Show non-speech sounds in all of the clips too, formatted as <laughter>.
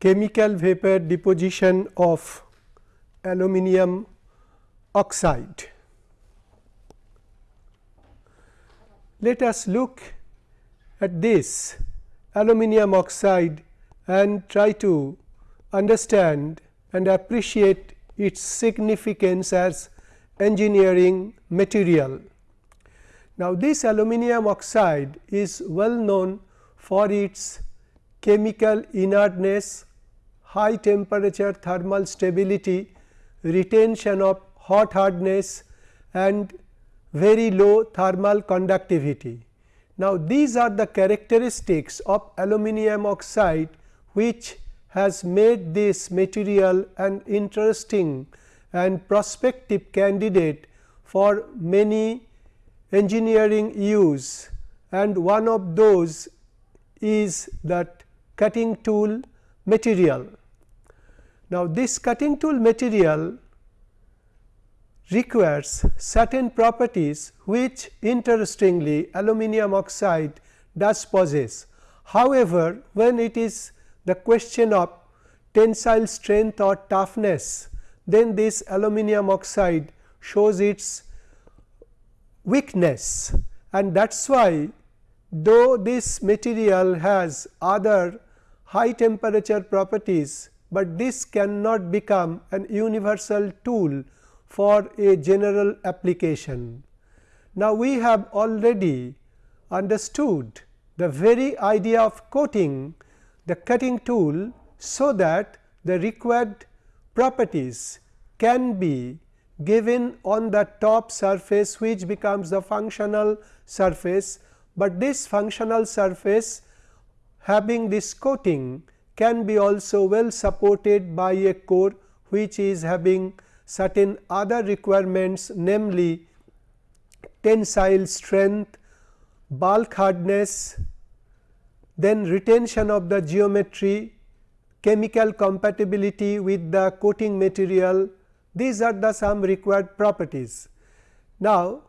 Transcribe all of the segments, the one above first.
chemical vapor deposition of aluminum oxide. Let us look at this aluminum oxide and try to understand and appreciate its significance as engineering material. Now, this aluminum oxide is well known for its chemical inertness, high temperature thermal stability, retention of hot hardness and very low thermal conductivity. Now, these are the characteristics of aluminum oxide which has made this material an interesting and prospective candidate for many engineering use and one of those is that cutting tool material. Now, this cutting tool material requires certain properties which interestingly aluminum oxide does possess. However, when it is the question of tensile strength or toughness, then this aluminum oxide shows its weakness and that is why though this material has other high temperature properties, but this cannot become an universal tool for a general application. Now, we have already understood the very idea of coating the cutting tool, so that the required properties can be given on the top surface which becomes the functional surface, but this functional surface having this coating can be also well supported by a core which is having certain other requirements namely tensile strength, bulk hardness, then retention of the geometry, chemical compatibility with the coating material, these are the some required properties. Now,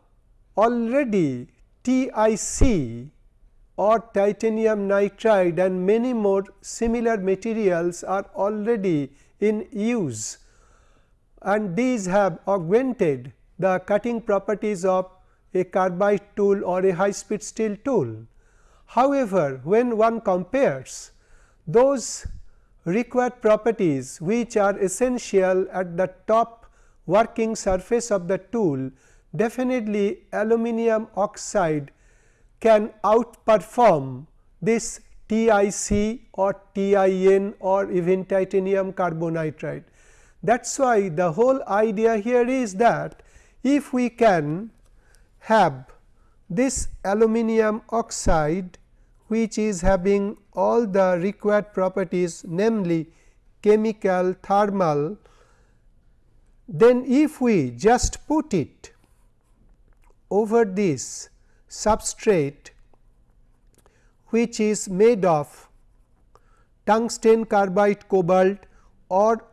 already TIC or titanium nitride and many more similar materials are already in use and these have augmented the cutting properties of a carbide tool or a high speed steel tool. However, when one compares those required properties which are essential at the top working surface of the tool, definitely aluminum oxide can outperform this TIC or TIN or even titanium carbonitride. That is why the whole idea here is that if we can have this aluminum oxide which is having all the required properties namely chemical, thermal, then if we just put it over this substrate which is made of tungsten carbide cobalt or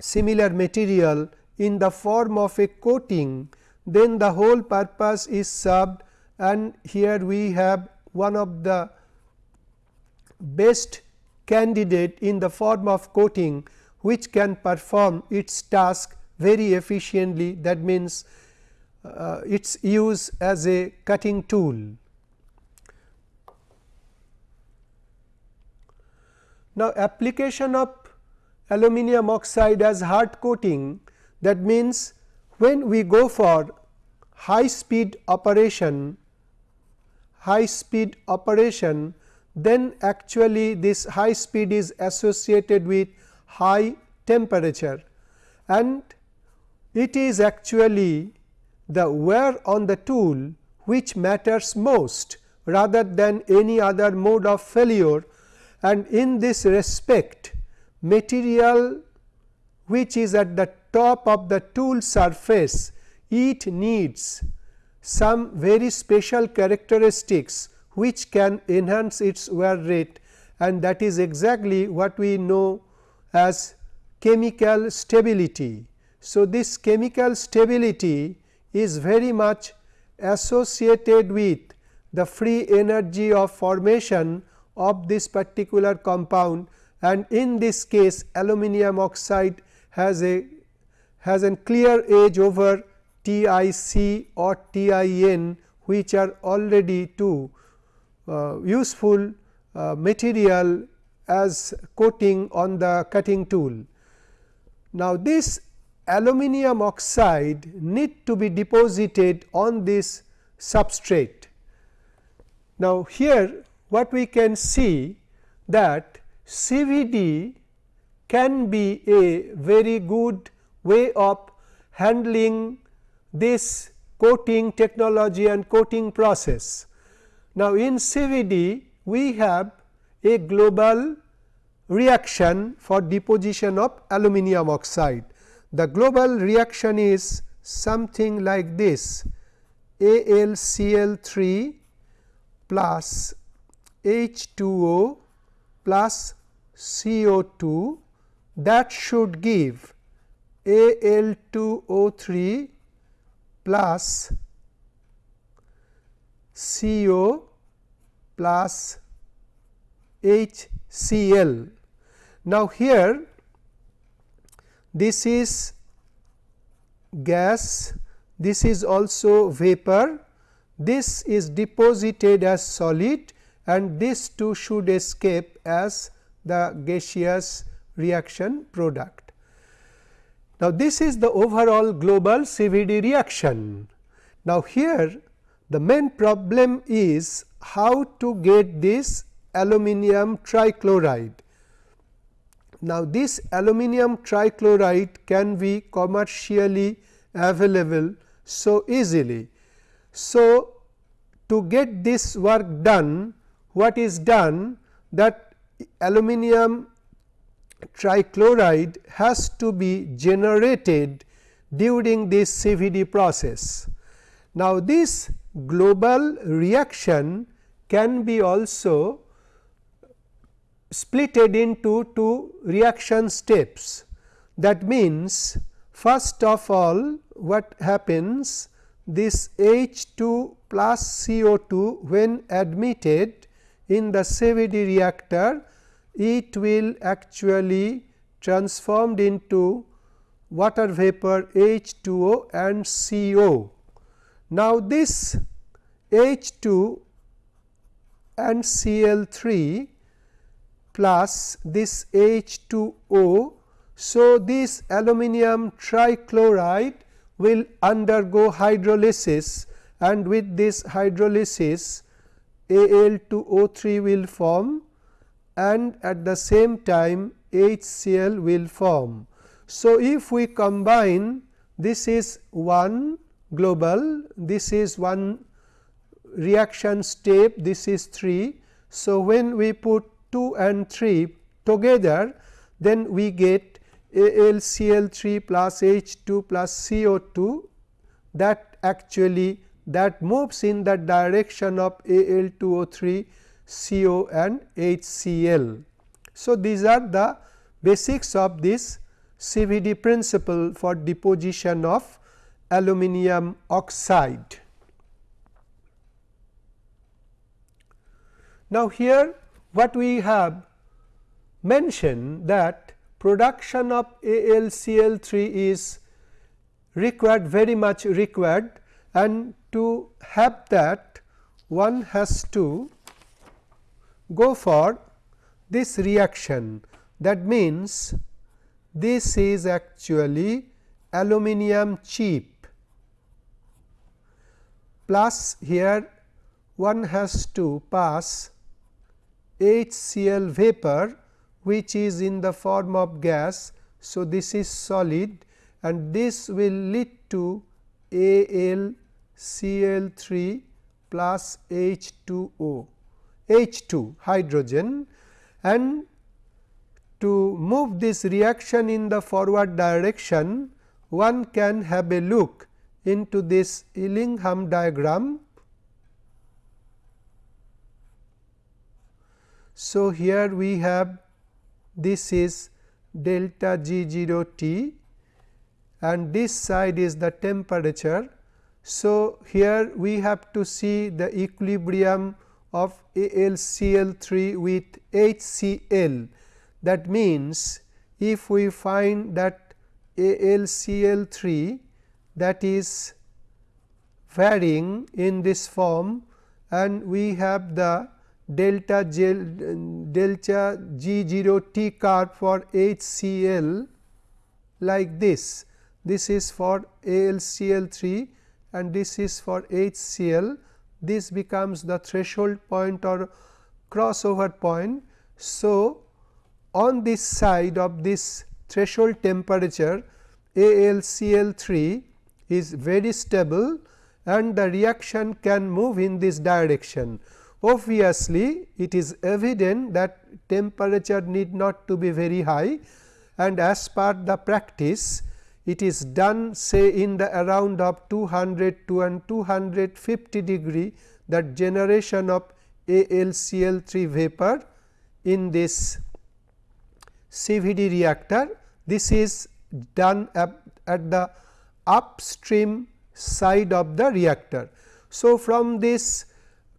similar material in the form of a coating, then the whole purpose is served and here we have one of the best candidate in the form of coating which can perform its task very efficiently. That means, uh, its use as a cutting tool. Now, application of aluminum oxide as hard coating that means, when we go for high speed operation high speed operation then actually this high speed is associated with high temperature and it is actually the wear on the tool which matters most rather than any other mode of failure and in this respect material which is at the top of the tool surface it needs some very special characteristics which can enhance its wear rate and that is exactly what we know as chemical stability. So, this chemical stability is very much associated with the free energy of formation of this particular compound and in this case aluminum oxide has a has a clear edge over TiC or TiN which are already two uh, useful uh, material as coating on the cutting tool. Now, this aluminum oxide need to be deposited on this substrate. Now, here what we can see that CVD can be a very good way of handling this coating technology and coating process. Now, in CVD we have a global reaction for deposition of aluminum oxide. The global reaction is something like this AlCl3 plus H2O plus CO2 that should give Al2O3 plus CO plus HCl. Now, here this is gas, this is also vapor, this is deposited as solid and this too should escape as the gaseous reaction product. Now, this is the overall global CVD reaction. Now, here the main problem is how to get this aluminum trichloride. Now, this aluminum trichloride can be commercially available so easily. So, to get this work done what is done that aluminum trichloride has to be generated during this CVD process. Now, this global reaction can be also splitted into two reaction steps. That means, first of all what happens this H 2 plus CO 2 when admitted in the CVD reactor it will actually transformed into water vapor H 2O and CO. Now, this H 2 and Cl 3 plus this H 2 O. So, this aluminum trichloride will undergo hydrolysis and with this hydrolysis Al 2 O 3 will form and at the same time HCl will form. So, if we combine this is one global, this is one reaction step, this is 3. So, when we put 2 and 3 together then we get AlCl3 plus H2 plus CO2 that actually that moves in the direction of Al2O3 CO and HCl. So, these are the basics of this CVD principle for deposition of aluminum oxide. Now, here what we have mentioned that production of AlCl3 is required very much required and to have that one has to go for this reaction. That means this is actually aluminum chip plus here one has to pass HCl vapor which is in the form of gas. So, this is solid and this will lead to AlCl3 plus H2O H2 hydrogen and to move this reaction in the forward direction one can have a look into this Ellingham diagram So, here we have this is delta G 0 T and this side is the temperature. So, here we have to see the equilibrium of AlCl3 with HCl That means, if we find that AlCl3 that is varying in this form and we have the delta G, delta G 0 T curve for HCl like this. This is for AlCl3 and this is for HCl. This becomes the threshold point or crossover point. So, on this side of this threshold temperature AlCl3 is very stable and the reaction can move in this direction. Obviously, it is evident that temperature need not to be very high and as per the practice it is done say in the around of 200 to and 250 degree that generation of AlCl3 vapor in this CVD reactor. This is done at, at the upstream side of the reactor. So, from this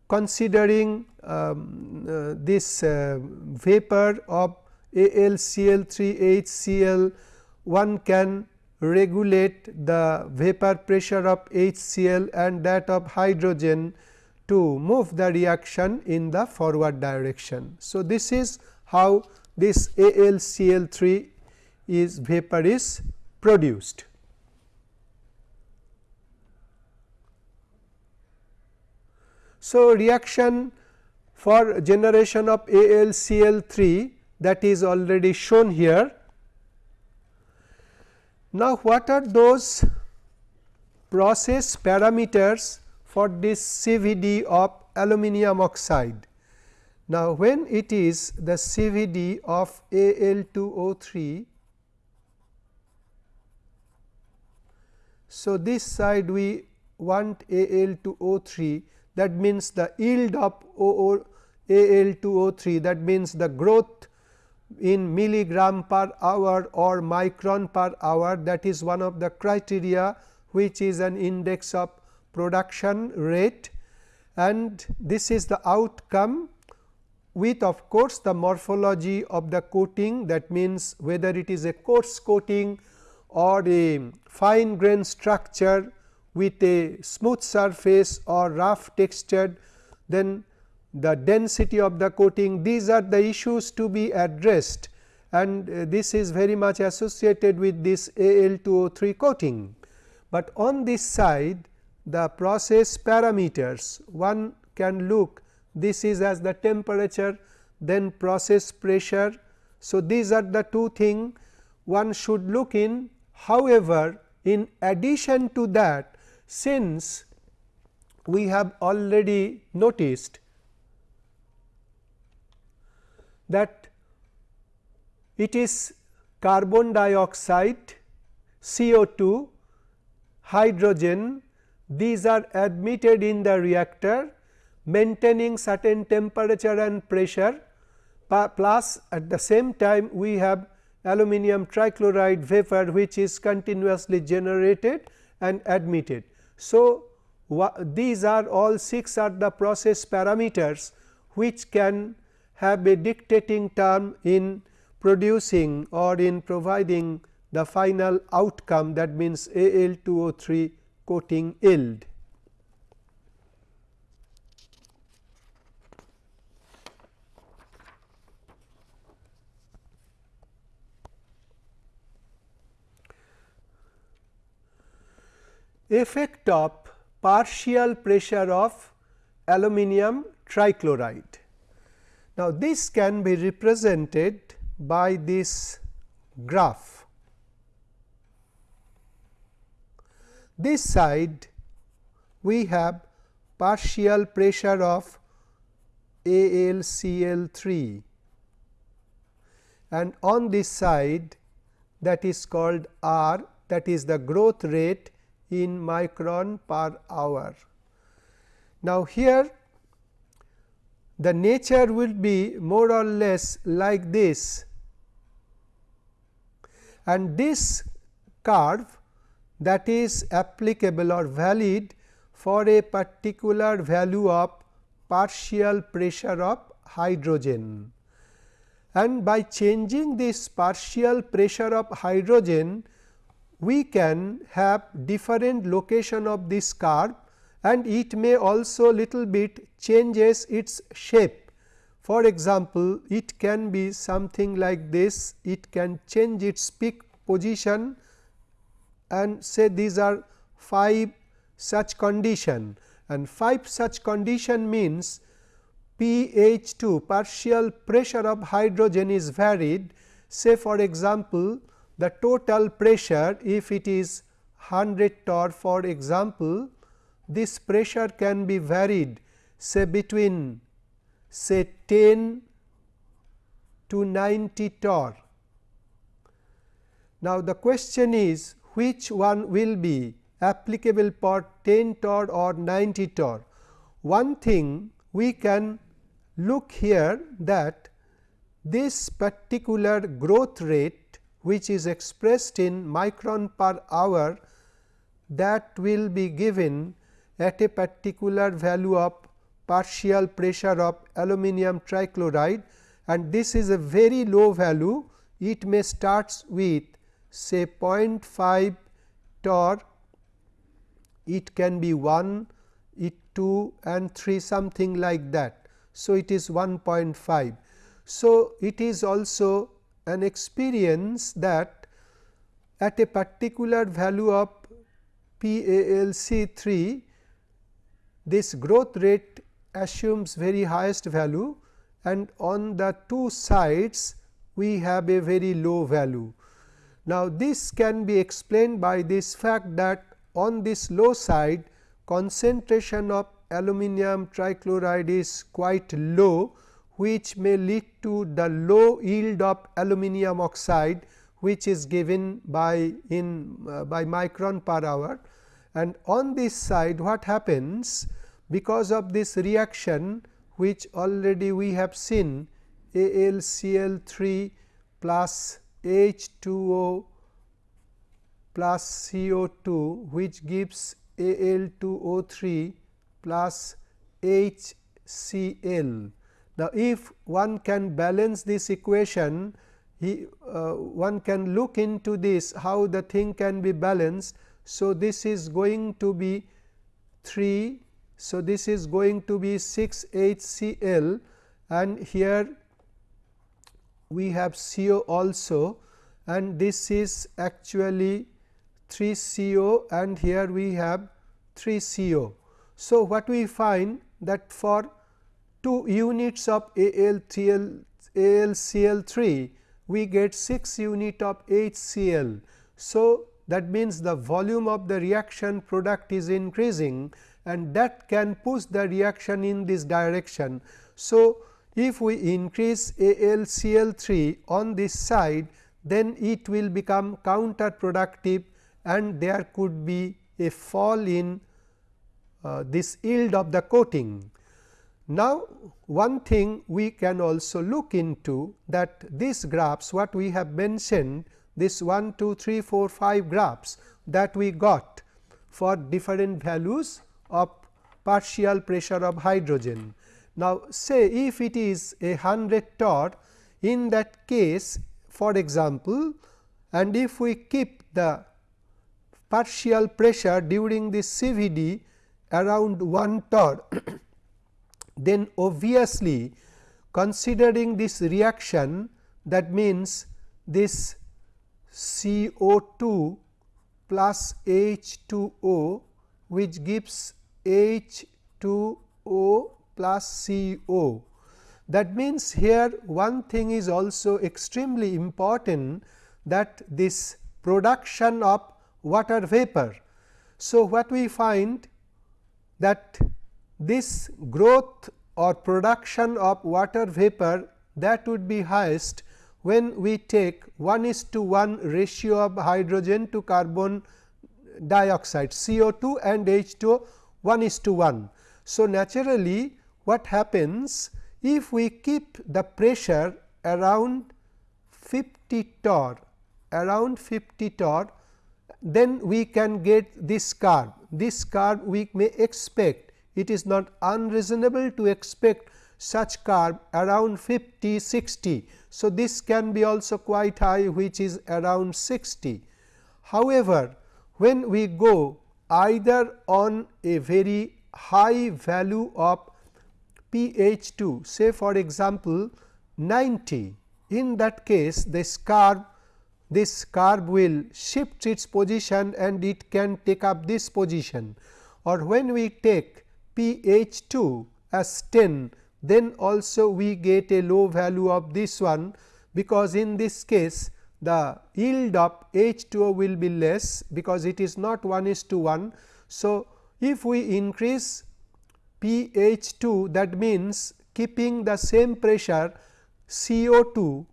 considering um, uh, this uh, vapor of AlCl3 HCl one can regulate the vapor pressure of HCl and that of hydrogen to move the reaction in the forward direction. So, this is how this AlCl3 is vapor is produced. So, reaction for generation of AlCl3 that is already shown here. Now, what are those process parameters for this CVD of aluminum oxide? Now, when it is the CVD of Al2O3, so this side we want Al2O3 that means the yield of Al2O3 that means the growth in milligram per hour or micron per hour that is one of the criteria which is an index of production rate. And this is the outcome with of course, the morphology of the coating. That means whether it is a coarse coating or a fine grain structure with a smooth surface or rough textured then the density of the coating these are the issues to be addressed and uh, this is very much associated with this Al2O3 coating. But on this side the process parameters one can look this is as the temperature then process pressure. So, these are the two things one should look in however, in addition to that since we have already noticed that it is carbon dioxide, CO2, hydrogen these are admitted in the reactor maintaining certain temperature and pressure plus at the same time we have aluminum trichloride vapor which is continuously generated and admitted. So, these are all 6 are the process parameters which can have a dictating term in producing or in providing the final outcome that means Al2O3 coating yield. Effect of partial pressure of aluminum trichloride. Now, this can be represented by this graph. This side we have partial pressure of AlCl3 and on this side that is called R that is the growth rate in micron per hour. Now, here the nature will be more or less like this and this curve that is applicable or valid for a particular value of partial pressure of hydrogen. and by changing this partial pressure of hydrogen we can have different location of this curve and it may also little bit changes its shape. For example, it can be something like this, it can change its peak position and say these are 5 such condition and 5 such condition means pH 2 partial pressure of hydrogen is varied say for example, the total pressure if it is 100 torr for example, this pressure can be varied say between say 10 to 90 torr. Now, the question is which one will be applicable for 10 torr or 90 torr. One thing we can look here that this particular growth rate which is expressed in micron per hour that will be given at a particular value of partial pressure of aluminum trichloride and this is a very low value. It may starts with say 0.5 torr, it can be 1, it 2 and 3 something like that. So, it is 1.5. So, it is also an experience that at a particular value of PaLC 3 this growth rate assumes very highest value and on the two sides we have a very low value. Now, this can be explained by this fact that on this low side concentration of aluminum trichloride is quite low which may lead to the low yield of aluminum oxide which is given by in uh, by micron per hour and on this side what happens because of this reaction which already we have seen AlCl3 plus H2O plus CO2 which gives Al2O3 plus HCl. Now, if one can balance this equation, he, uh, one can look into this how the thing can be balanced. So, this is going to be 3 so, this is going to be 6 HCl and here we have CO also and this is actually 3 CO and here we have 3 CO. So, what we find that for 2 units of ALCL, ALCL3 we get 6 unit of HCl. So, that means the volume of the reaction product is increasing and that can push the reaction in this direction. So, if we increase AlCl3 on this side then it will become counterproductive and there could be a fall in uh, this yield of the coating. Now, one thing we can also look into that these graphs what we have mentioned this 1, 2, 3, 4, 5 graphs that we got for different values of partial pressure of hydrogen. Now, say if it is a 100 torr in that case for example, and if we keep the partial pressure during this CVD around 1 torr, <clears throat> then obviously considering this reaction that means this CO2 plus H2O which gives H2O plus CO. That means, here one thing is also extremely important that this production of water vapor. So, what we find that this growth or production of water vapor that would be highest when we take 1 is to 1 ratio of hydrogen to carbon dioxide CO2 and H2O 1 is to 1. So, naturally what happens if we keep the pressure around 50 torr around 50 torr then we can get this curve. This curve we may expect it is not unreasonable to expect such curve around 50 60. So, this can be also quite high which is around 60. However, when we go either on a very high value of pH 2 say for example, 90 in that case this curve this curve will shift its position and it can take up this position or when we take pH 2 as 10 then also we get a low value of this one because in this case the yield of H2O will be less because it is not 1 is to 1. So, if we increase pH 2 that means keeping the same pressure CO2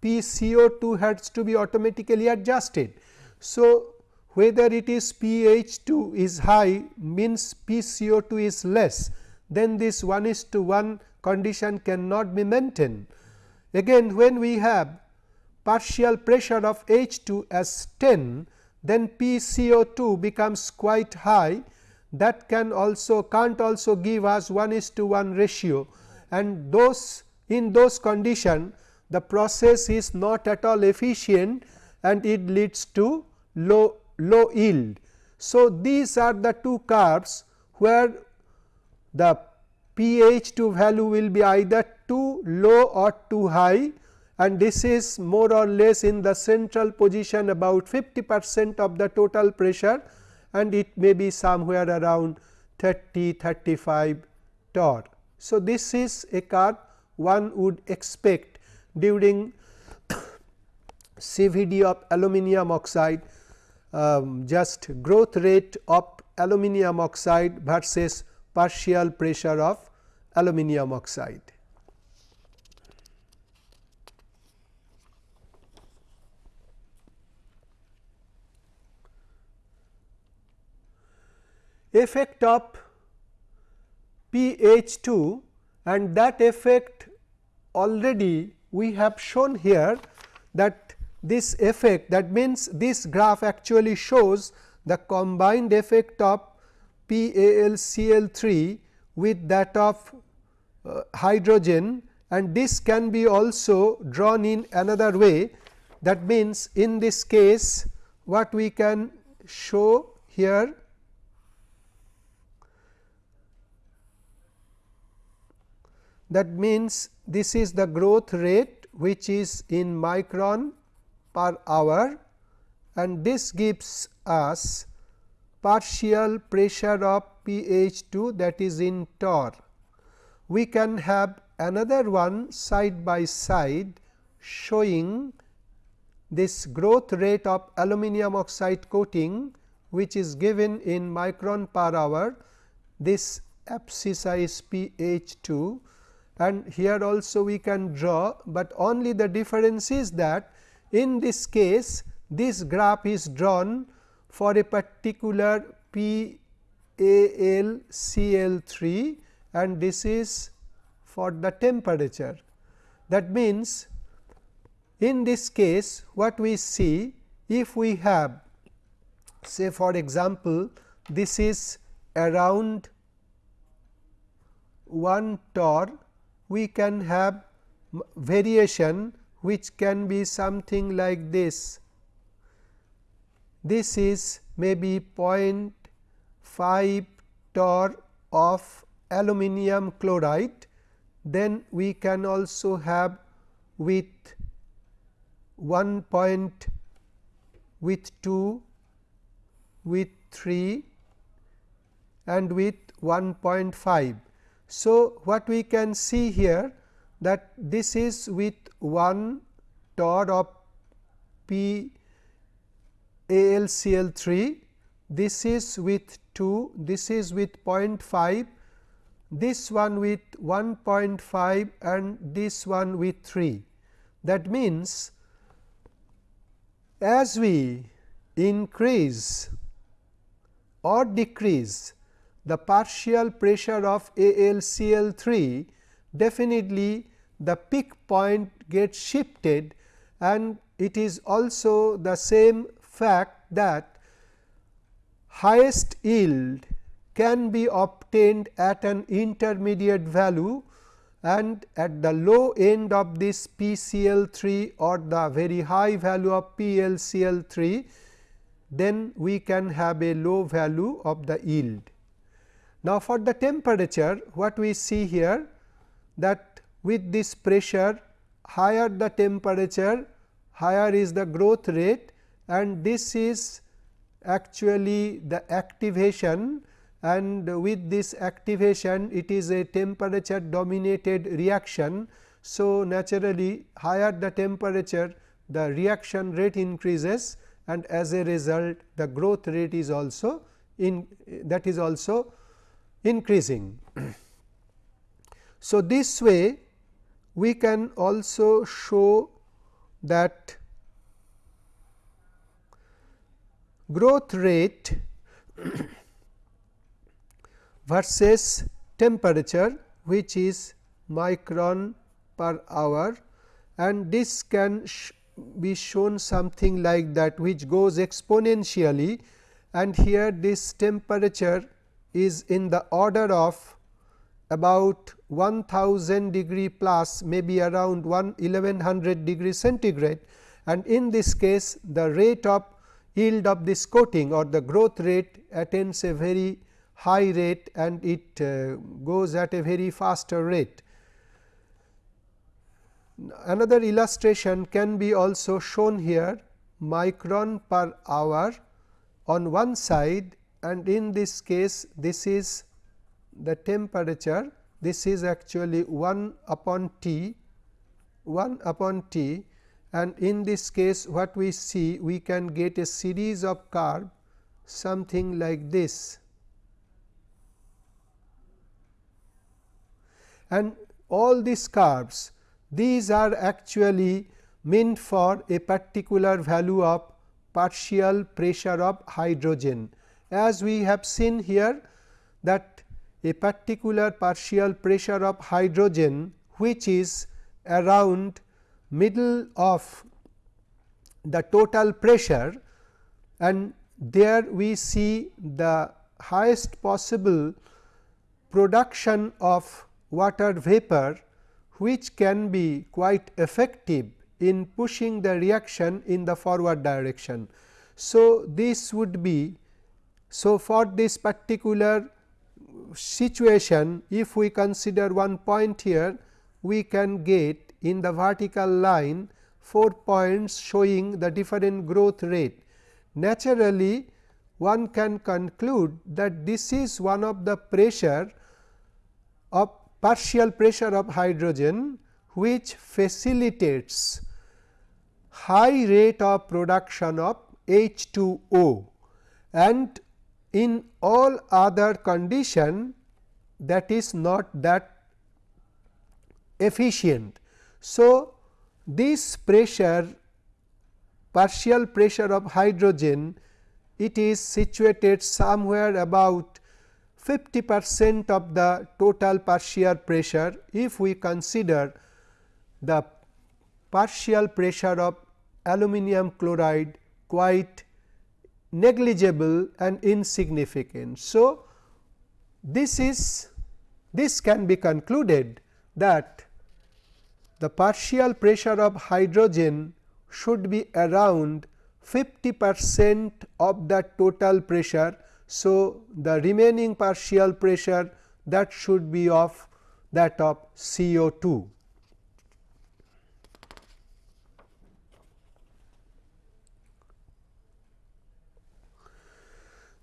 P CO2 has to be automatically adjusted. So, whether it is pH 2 is high means P CO2 is less then this 1 is to 1 condition cannot be maintained. Again when we have partial pressure of H 2 as 10 then P CO 2 becomes quite high that can also can't also give us 1 is to 1 ratio and those in those condition the process is not at all efficient and it leads to low low yield. So, these are the two curves where the pH 2 value will be either too low or too high and this is more or less in the central position about 50 percent of the total pressure and it may be somewhere around 30 35 torr. So, this is a curve one would expect during <coughs> CVD of aluminum oxide um, just growth rate of aluminum oxide versus partial pressure of aluminum oxide. Effect of pH 2 and that effect already we have shown here that this effect that means this graph actually shows the combined effect of PaLCl3 with that of uh, hydrogen and this can be also drawn in another way. That means in this case what we can show here that means this is the growth rate which is in micron per hour and this gives us partial pressure of pH 2 that is in torr. We can have another one side by side showing this growth rate of aluminum oxide coating which is given in micron per hour. This abscissa is pH 2 and here also we can draw, but only the difference is that in this case this graph is drawn for a particular P A L C L 3 and this is for the temperature. That means, in this case what we see if we have say for example, this is around 1 torr we can have variation which can be something like this. This is maybe 0.5 torr of aluminum chloride, then we can also have with 1 point with 2 with 3 and with 1.5. So, what we can see here that this is with 1 torr of P AlCl 3, this is with 2, this is with 0.5, this one with 1.5 and this one with 3. That means, as we increase or decrease the partial pressure of AlCl 3 definitely the peak point gets shifted and it is also the same fact that highest yield can be obtained at an intermediate value and at the low end of this PCl3 or the very high value of PLCl3, then we can have a low value of the yield. Now, for the temperature what we see here that with this pressure higher the temperature higher is the growth rate and this is actually the activation and with this activation it is a temperature dominated reaction. So, naturally higher the temperature the reaction rate increases and as a result the growth rate is also in that is also increasing. <clears throat> so, this way we can also show that growth rate <coughs> versus temperature which is micron per hour and this can sh be shown something like that which goes exponentially. And here this temperature is in the order of about 1000 degree plus maybe around 1100 degree centigrade and in this case the rate of yield of this coating or the growth rate attains a very high rate and it uh, goes at a very faster rate. Another illustration can be also shown here micron per hour on one side and in this case this is the temperature this is actually 1 upon T 1 upon T and in this case what we see we can get a series of curve something like this and all these curves these are actually meant for a particular value of partial pressure of hydrogen. As we have seen here that a particular partial pressure of hydrogen which is around middle of the total pressure and there we see the highest possible production of water vapor which can be quite effective in pushing the reaction in the forward direction. So, this would be so for this particular situation if we consider one point here we can get in the vertical line 4 points showing the different growth rate. Naturally, one can conclude that this is one of the pressure of partial pressure of hydrogen which facilitates high rate of production of H2O and in all other condition that is not that efficient. So, this pressure partial pressure of hydrogen it is situated somewhere about 50 percent of the total partial pressure if we consider the partial pressure of aluminum chloride quite negligible and insignificant. So, this is this can be concluded that the partial pressure of hydrogen should be around 50 percent of the total pressure so, the remaining partial pressure that should be of that of CO2.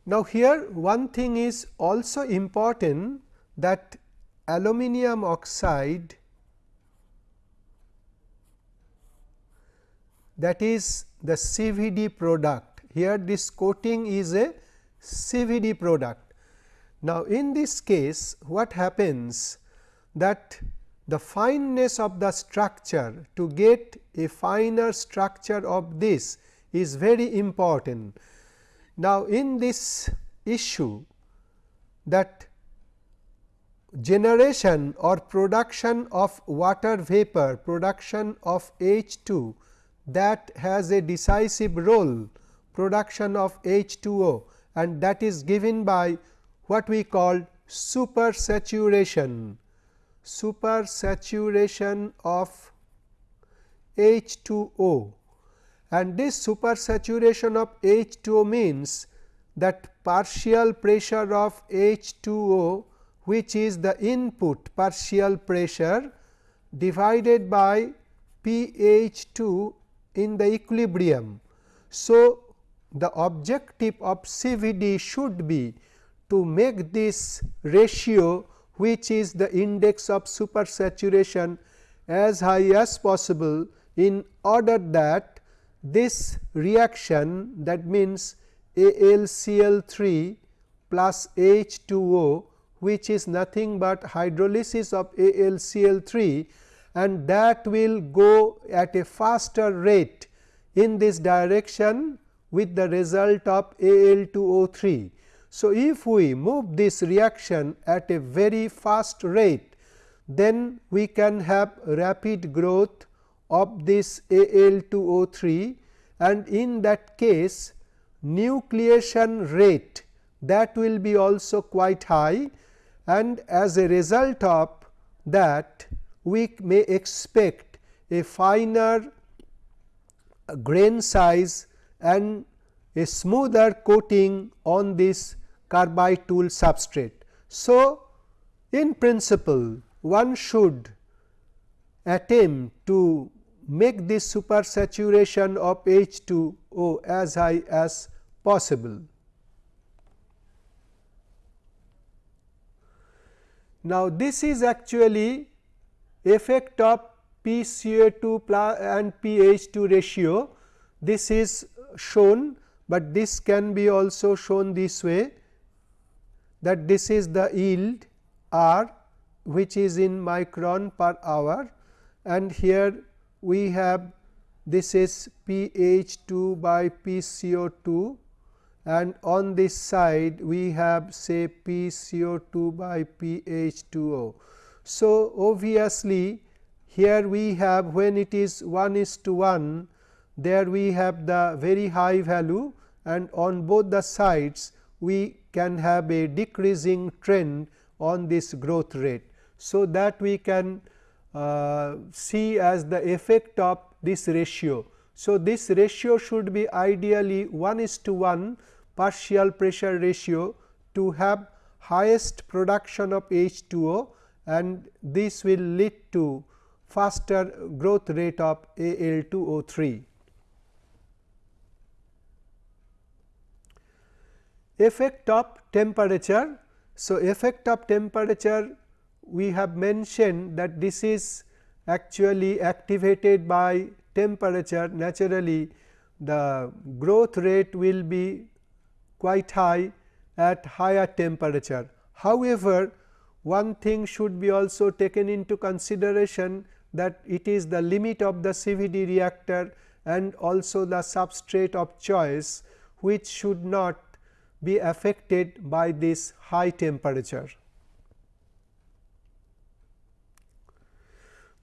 Now, here one thing is also important that aluminum oxide that is the CVD product. Here this coating is a CVD product. Now, in this case what happens that the fineness of the structure to get a finer structure of this is very important. Now, in this issue that generation or production of water vapor production of H2 that has a decisive role production of H2O and that is given by what we call super saturation. supersaturation of H2O and this supersaturation of H2O means that partial pressure of H2O which is the input partial pressure divided by pH 2 in the equilibrium. So, the objective of CVD should be to make this ratio which is the index of supersaturation as high as possible in order that this reaction that means AlCl3 plus H2O which is nothing but hydrolysis of AlCl3 and that will go at a faster rate in this direction with the result of Al2O3. So, if we move this reaction at a very fast rate, then we can have rapid growth of this Al2O3 and in that case nucleation rate that will be also quite high and as a result of that we may expect a finer grain size and a smoother coating on this carbide tool substrate. So, in principle one should attempt to make this supersaturation of H2O as high as possible. Now, this is actually effect of PCO2 and pH2 ratio. This is shown, but this can be also shown this way that this is the yield R which is in micron per hour and here we have this is pH 2 by PCO 2 and on this side we have say PCO 2 by pH 2 O. So, obviously, here we have when it is 1 is to 1 there we have the very high value and on both the sides we can have a decreasing trend on this growth rate. So, that we can Uh, see as the effect of this ratio. So, this ratio should be ideally 1 is to 1 partial pressure ratio to have highest production of H2O and this will lead to faster growth rate of Al2O3. Effect of temperature. So, effect of temperature we have mentioned that this is actually activated by temperature naturally the growth rate will be quite high at higher temperature. However, one thing should be also taken into consideration that it is the limit of the CVD reactor and also the substrate of choice which should not be affected by this high temperature.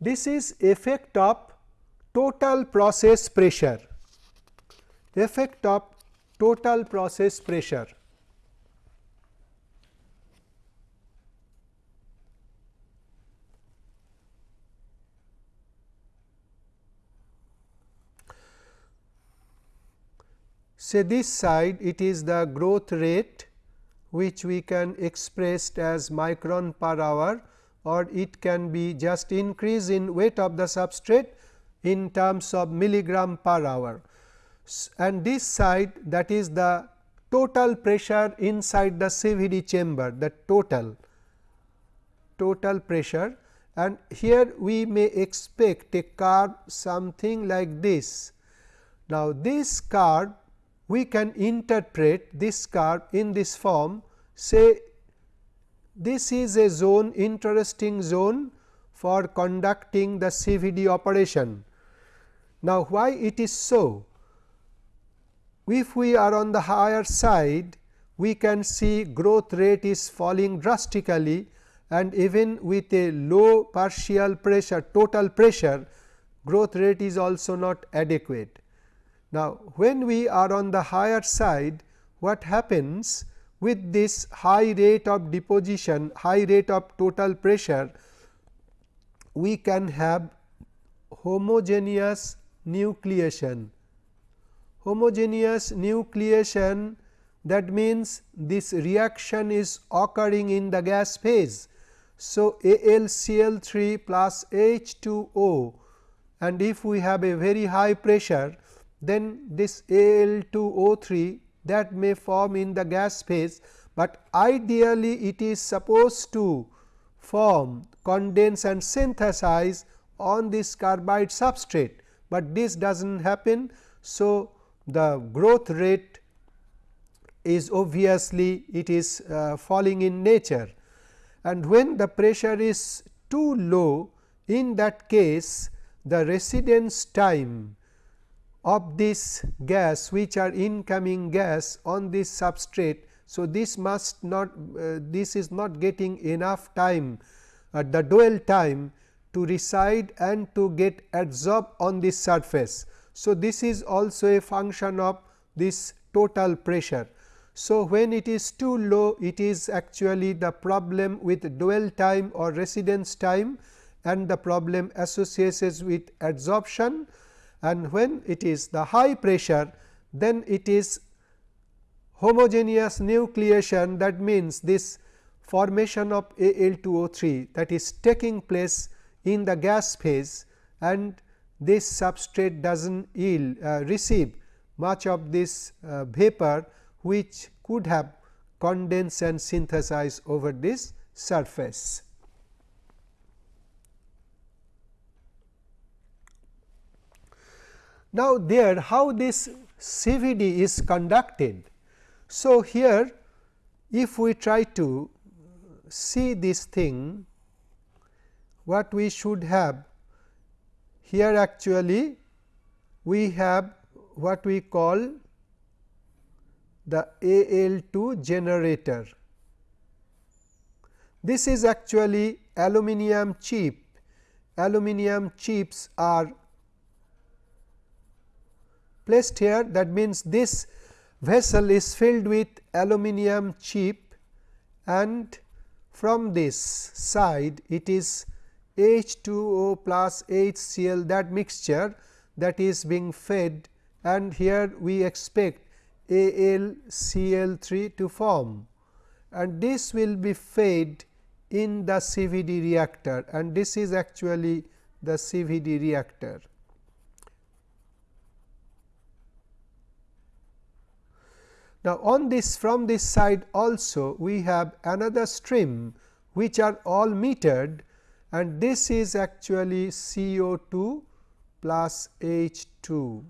This is effect of total process pressure, effect of total process pressure. say this side it is the growth rate which we can express as micron per hour or it can be just increase in weight of the substrate in terms of milligram per hour. And this side that is the total pressure inside the CVD chamber the total total pressure and here we may expect a curve something like this. Now, this curve we can interpret this curve in this form say this is a zone interesting zone for conducting the CVD operation. Now, why it is so? If we are on the higher side, we can see growth rate is falling drastically and even with a low partial pressure total pressure growth rate is also not adequate. Now, when we are on the higher side what happens with this high rate of deposition high rate of total pressure we can have homogeneous nucleation. Homogeneous nucleation that means this reaction is occurring in the gas phase. So, AlCl3 plus H2O and if we have a very high pressure then this Al2O3 that may form in the gas phase, but ideally it is supposed to form condense and synthesize on this carbide substrate, but this does not happen. So, the growth rate is obviously it is uh, falling in nature and when the pressure is too low in that case the residence time of this gas which are incoming gas on this substrate. So, this must not uh, this is not getting enough time at the dwell time to reside and to get adsorbed on this surface. So, this is also a function of this total pressure. So, when it is too low it is actually the problem with dwell time or residence time and the problem associated with adsorption and when it is the high pressure then it is homogeneous nucleation that means this formation of Al2O3 that is taking place in the gas phase and this substrate does not yield uh, receive much of this uh, vapor which could have condensed and synthesized over this surface. Now, there how this CVD is conducted. So, here if we try to see this thing what we should have here actually we have what we call the AL2 generator. This is actually aluminum chip. Aluminum chips are placed here that means this vessel is filled with aluminum chip and from this side it is H2O plus HCl that mixture that is being fed and here we expect AlCl3 to form and this will be fed in the CVD reactor and this is actually the CVD reactor. Now, on this from this side also we have another stream which are all metered and this is actually CO2 plus H2.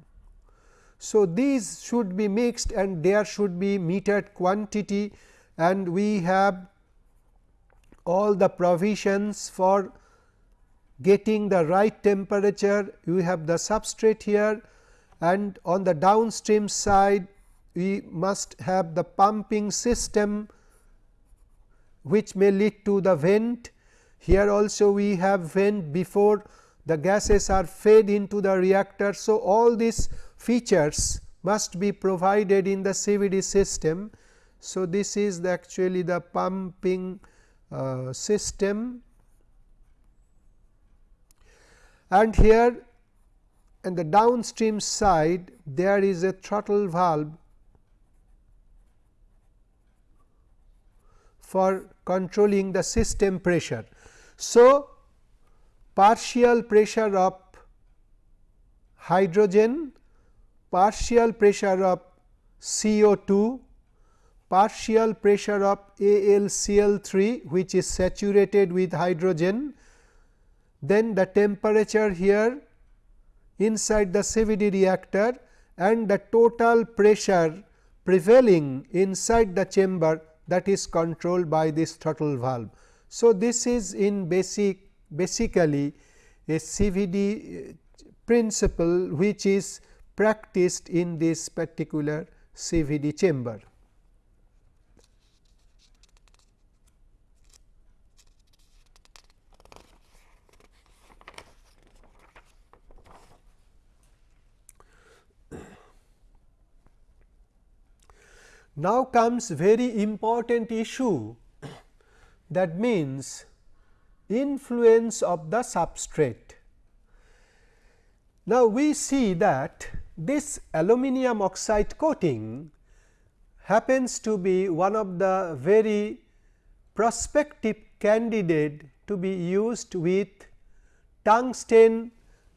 So, these should be mixed and there should be metered quantity and we have all the provisions for getting the right temperature. You have the substrate here and on the downstream side we must have the pumping system which may lead to the vent. Here also we have vent before the gases are fed into the reactor. So, all these features must be provided in the CVD system. So, this is the actually the pumping uh, system and here in the downstream side there is a throttle valve for controlling the system pressure. So, partial pressure of hydrogen, partial pressure of CO2, partial pressure of AlCl3 which is saturated with hydrogen, then the temperature here inside the CVD reactor and the total pressure prevailing inside the chamber that is controlled by this throttle valve. So, this is in basic basically a CVD uh, principle which is practiced in this particular CVD chamber. Now comes very important issue that means influence of the substrate. Now, we see that this aluminum oxide coating happens to be one of the very prospective candidate to be used with tungsten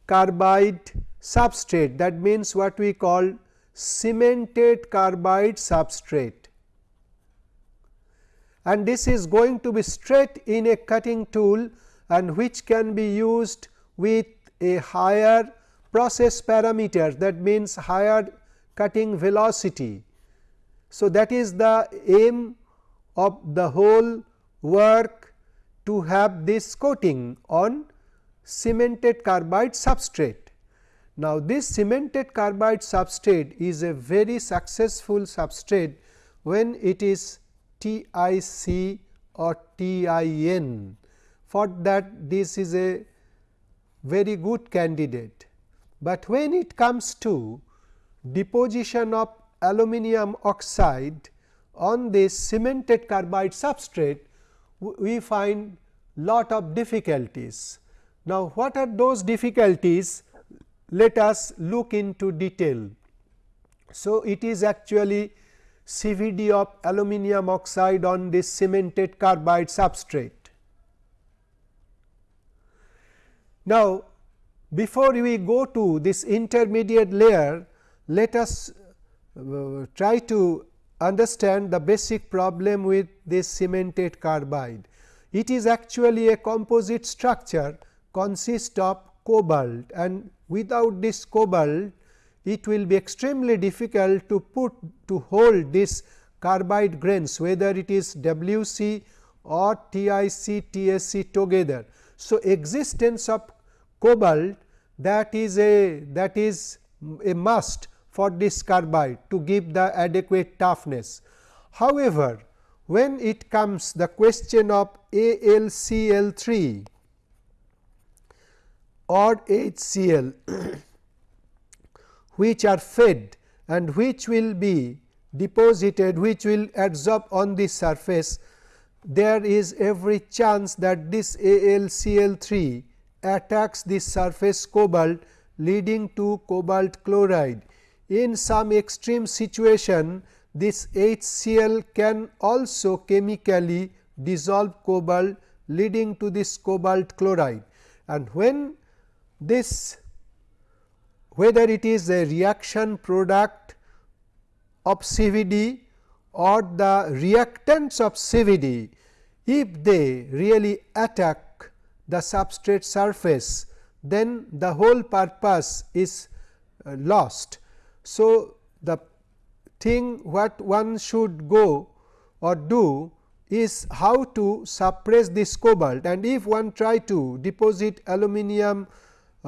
carbide substrate that means what we call cemented carbide substrate and this is going to be straight in a cutting tool and which can be used with a higher process parameter that means higher cutting velocity. So, that is the aim of the whole work to have this coating on cemented carbide substrate. Now, this cemented carbide substrate is a very successful substrate when it is TIC or TIN. For that this is a very good candidate, but when it comes to deposition of aluminum oxide on this cemented carbide substrate, we find lot of difficulties. Now, what are those difficulties? Let us look into detail. So, it is actually CVD of aluminum oxide on this cemented carbide substrate. Now, before we go to this intermediate layer, let us uh, try to understand the basic problem with this cemented carbide. It is actually a composite structure consists of cobalt and without this cobalt it will be extremely difficult to put to hold this carbide grains whether it is WC or TIC TSC together. So, existence of cobalt that is a that is a must for this carbide to give the adequate toughness. However, when it comes the question of AlCl3 or HCl <clears throat> which are fed and which will be deposited which will adsorb on the surface there is every chance that this AlCl3 attacks the surface cobalt leading to cobalt chloride. In some extreme situation this HCl can also chemically dissolve cobalt leading to this cobalt chloride and when this whether it is a reaction product of CVD or the reactants of CVD, if they really attack the substrate surface, then the whole purpose is uh, lost. So, the thing what one should go or do is how to suppress this cobalt and if one try to deposit aluminum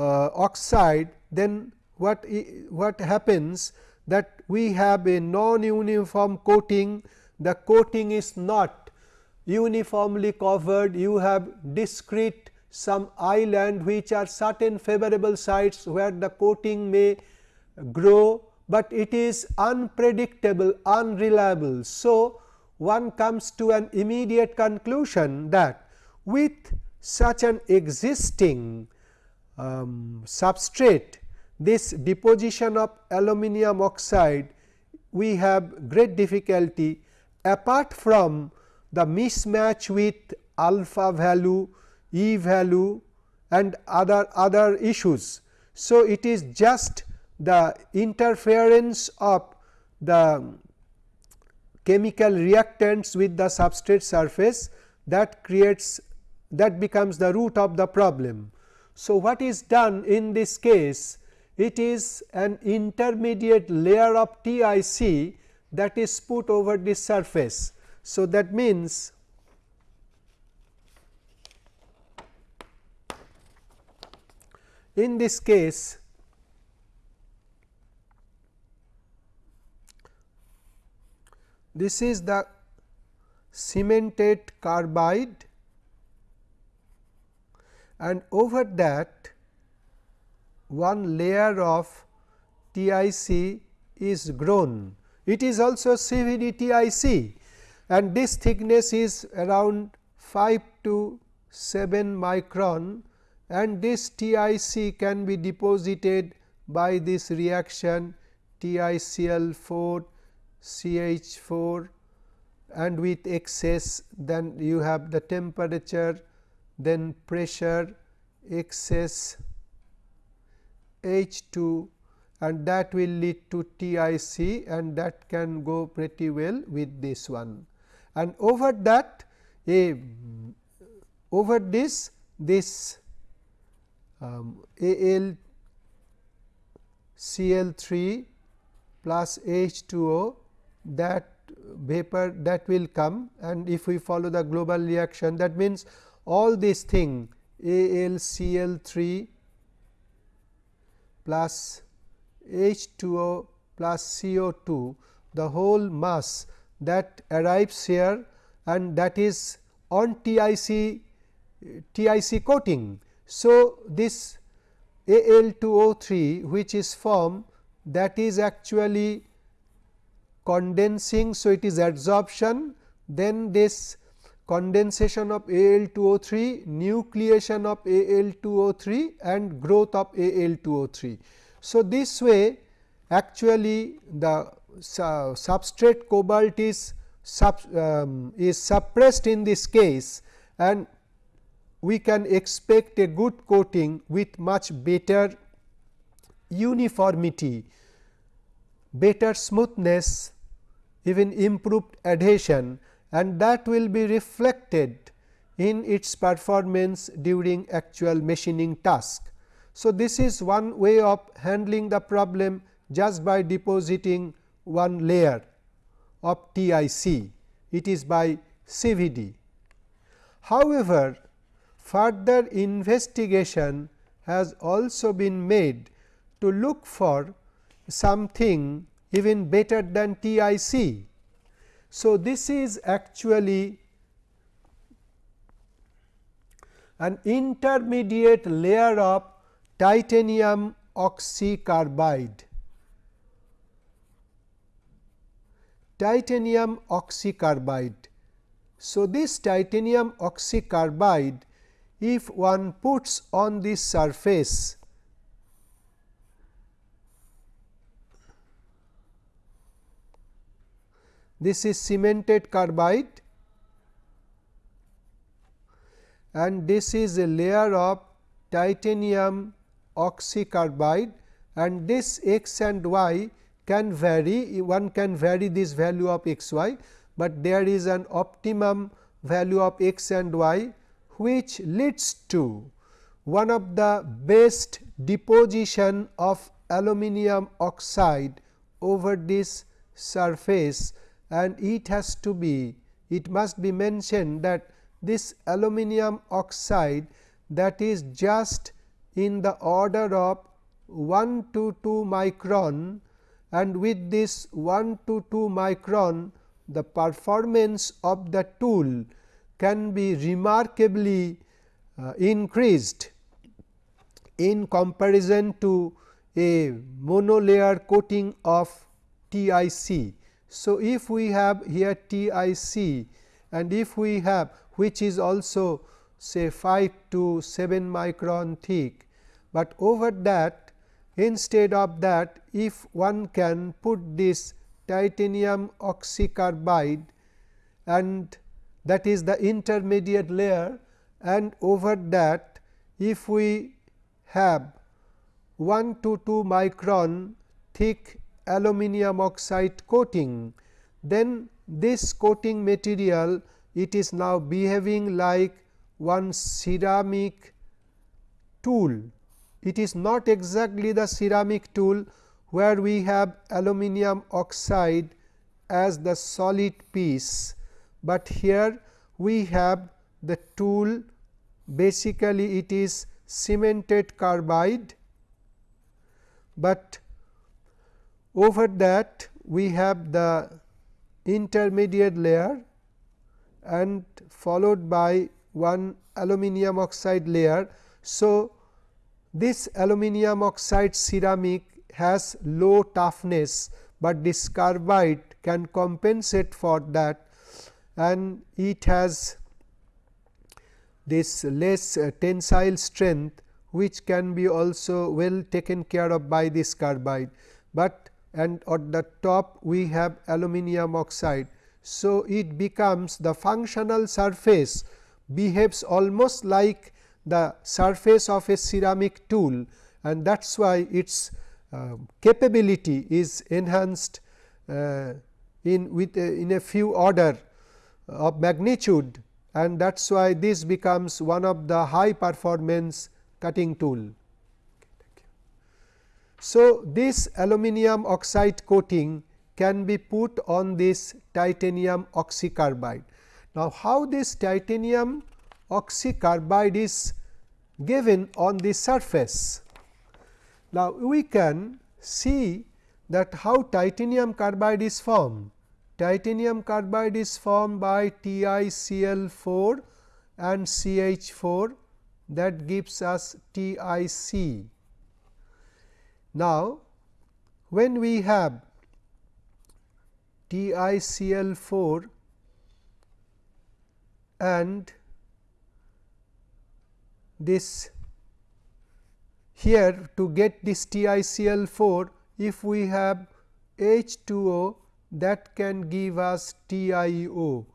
Uh, oxide then what, what happens that we have a non uniform coating, the coating is not uniformly covered, you have discrete some island which are certain favorable sites where the coating may grow, but it is unpredictable, unreliable. So, one comes to an immediate conclusion that with such an existing um, substrate this deposition of aluminum oxide we have great difficulty apart from the mismatch with alpha value, E value and other other issues. So, it is just the interference of the chemical reactants with the substrate surface that creates that becomes the root of the problem. So, what is done in this case it is an intermediate layer of TIC that is put over the surface. So, that means in this case this is the cemented carbide and over that one layer of TIC is grown. It is also CVD TIC and this thickness is around 5 to 7 micron and this TiC can be deposited by this reaction TiCl4 CH4 and with excess then you have the temperature then pressure excess H2 and that will lead to TIC and that can go pretty well with this one. And over that a over this this um, Al Cl3 plus H2O that vapor that will come and if we follow the global reaction that means all this thing AlCl3 plus H2O plus CO2 the whole mass that arrives here and that is on TIC TIC coating. So, this Al2O3 which is formed that is actually condensing. So, it is adsorption then this condensation of Al2O3, nucleation of Al2O3 and growth of Al2O3. So, this way actually the substrate cobalt is sub, um, is suppressed in this case and we can expect a good coating with much better uniformity, better smoothness, even improved adhesion and that will be reflected in its performance during actual machining task. So, this is one way of handling the problem just by depositing one layer of TIC, it is by CVD. However, further investigation has also been made to look for something even better than TIC. So, this is actually an intermediate layer of titanium oxycarbide. Titanium oxycarbide. So, this titanium oxycarbide if one puts on this surface this is cemented carbide and this is a layer of titanium oxycarbide and this x and y can vary one can vary this value of x y, but there is an optimum value of x and y which leads to one of the best deposition of aluminum oxide over this surface and it has to be it must be mentioned that this aluminum oxide that is just in the order of 1 to 2 micron and with this 1 to 2 micron the performance of the tool can be remarkably uh, increased in comparison to a monolayer coating of TIC. So, if we have here TIC and if we have which is also say 5 to 7 micron thick, but over that instead of that if one can put this titanium oxycarbide and that is the intermediate layer and over that if we have 1 to 2 micron thick aluminum oxide coating, then this coating material it is now behaving like one ceramic tool. It is not exactly the ceramic tool where we have aluminum oxide as the solid piece but here we have the tool basically it is cemented carbide, but over that we have the intermediate layer and followed by one aluminum oxide layer. So, this aluminum oxide ceramic has low toughness, but this carbide can compensate for that and it has this less tensile strength which can be also well taken care of by this carbide, but and at the top we have aluminum oxide. So, it becomes the functional surface behaves almost like the surface of a ceramic tool and that is why its uh, capability is enhanced uh, in with a, in a few order of magnitude and that is why this becomes one of the high performance cutting tool. So, this aluminum oxide coating can be put on this titanium oxycarbide. Now, how this titanium oxycarbide is given on the surface? Now, we can see that how titanium carbide is formed. Titanium carbide is formed by TiCl4 and CH4 that gives us TiC. Now, when we have TiCl4 and this here to get this TiCl4 if we have H2O that can give us TiO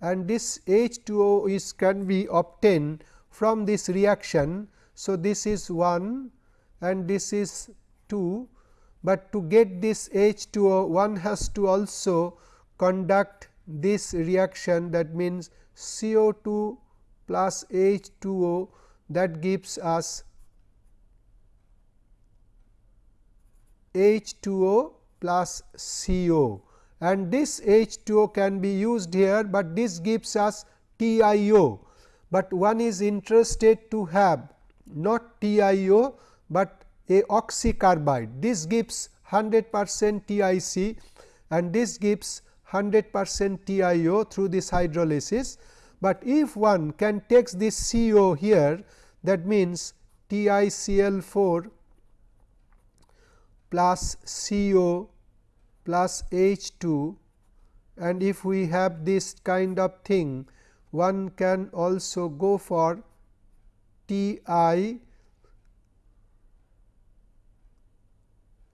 and this H2O is can be obtained from this reaction. So, this is 1 and this is 2, but to get this H2O one has to also conduct this reaction that means CO2 plus H2O that gives us H2O plus CO and this H2O can be used here, but this gives us TiO, but one is interested to have not TiO, but a oxycarbide. This gives 100 percent TiC and this gives 100 percent TiO through this hydrolysis, but if one can take this CO here that means TiCl4 plus CO plus H2 and if we have this kind of thing one can also go for Ti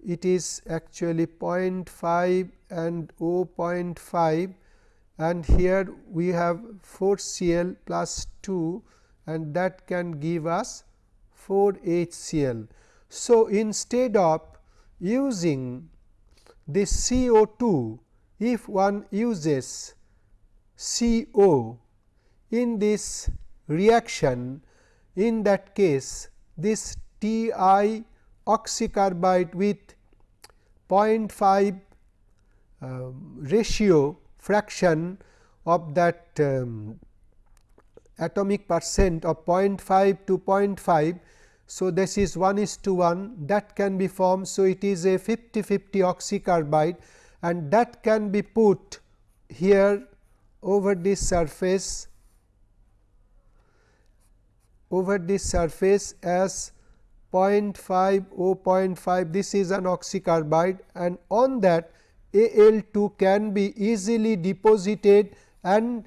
it is actually 0.5 and 0.5 and here we have 4 Cl plus 2 and that can give us 4 HCl. So, instead of using this CO2 if one uses CO in this reaction in that case this Ti oxycarbide with 0.5 uh, ratio fraction of that um, atomic percent of 0.5 to 0.5 so, this is 1 is to 1 that can be formed. So, it is a 50 50 oxycarbide and that can be put here over this surface over this surface as 0.5 0.5 this is an oxycarbide and on that Al2 can be easily deposited and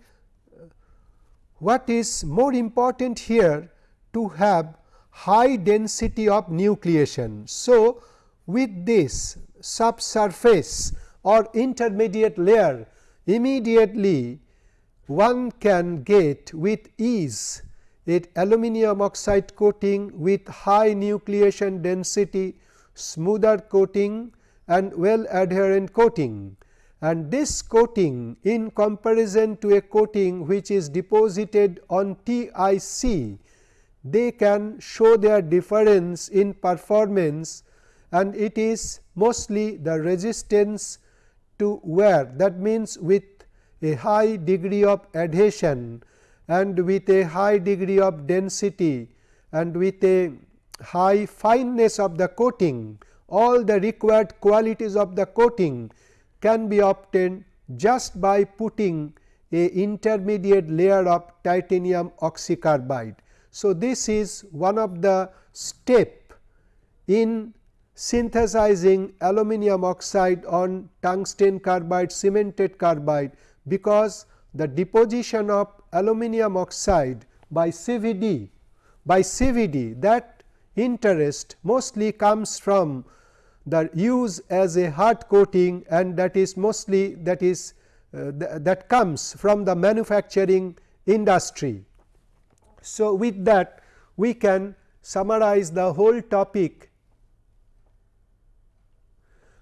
what is more important here to have high density of nucleation. So, with this subsurface or intermediate layer immediately one can get with ease it aluminum oxide coating with high nucleation density, smoother coating and well adherent coating. And this coating in comparison to a coating which is deposited on TIC they can show their difference in performance and it is mostly the resistance to wear that means with a high degree of adhesion and with a high degree of density and with a high fineness of the coating all the required qualities of the coating can be obtained just by putting a intermediate layer of titanium oxycarbide. So, this is one of the step in synthesizing aluminum oxide on tungsten carbide cemented carbide, because the deposition of aluminum oxide by CVD. By CVD that interest mostly comes from the use as a hard coating and that is mostly that is uh, th that comes from the manufacturing industry. So, with that we can summarize the whole topic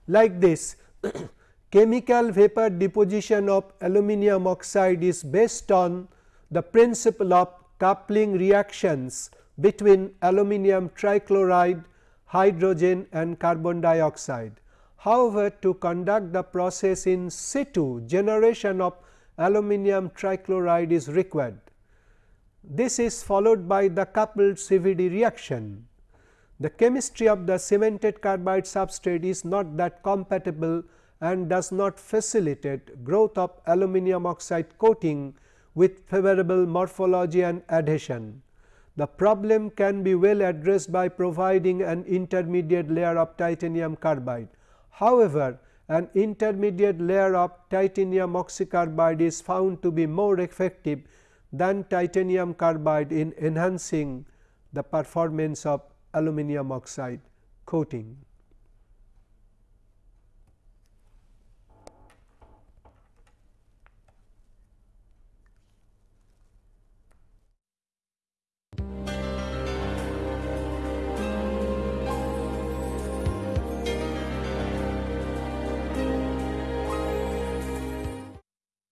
like this <clears throat> chemical vapor deposition of aluminum oxide is based on the principle of coupling reactions between aluminum trichloride, hydrogen and carbon dioxide. However, to conduct the process in situ generation of aluminum trichloride is required. This is followed by the coupled CVD reaction. The chemistry of the cemented carbide substrate is not that compatible and does not facilitate growth of aluminum oxide coating with favorable morphology and adhesion. The problem can be well addressed by providing an intermediate layer of titanium carbide. However, an intermediate layer of titanium oxycarbide is found to be more effective than titanium carbide in enhancing the performance of aluminum oxide coating.